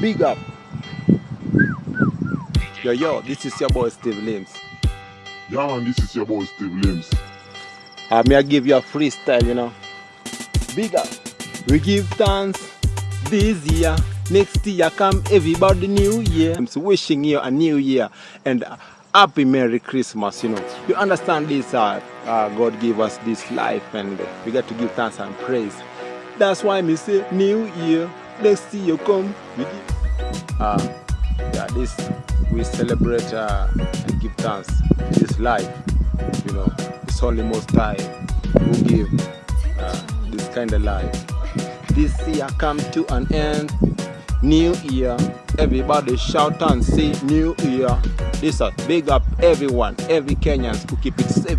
Big up. Yo, yo, this is your boy Steve Limbs. Yeah, man, this is your boy Steve Limbs. I may give you a freestyle, you know. Big up. We give thanks this year. Next year come everybody new year. I'm wishing you a new year and happy Merry Christmas, you know. You understand this, uh, uh, God gave us this life and we got to give thanks and praise. That's why me say new year. Next year come, we give. Uh, yeah, this, we celebrate uh, and give thanks this life, you know. It's only most time who give uh, this kind of life. This year come to an end. New year, everybody shout and say New year. This is big up everyone, every Kenyans who keep it safe.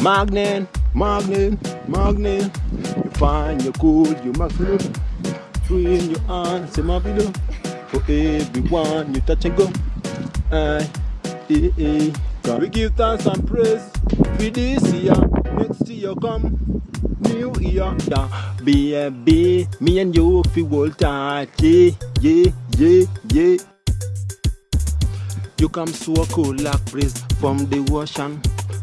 Magnet, magnet, magnet. You find you cool, you. Free in your hands, say my video. For everyone, you touch and go. Aye, eh, eh. We give thanks and praise for this year. Next year come, new year. Yeah, baby, me and you feel hold tight. Yeah, yeah, yeah, yeah. You come so cool like breeze from the ocean.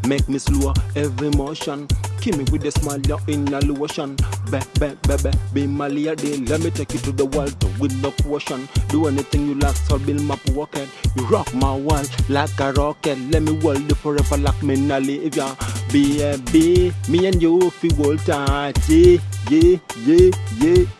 Make me slow every motion. Kill me with a smile in a lotion. Be, be, be, be, be my lady. Let me take you to the world with no question. Do anything you like, so build my pocket. You rock my world like a rocket. Let me hold you forever like me na live ya. Baby, me and you feel hold tight. Yeah, yeah, yeah, yeah.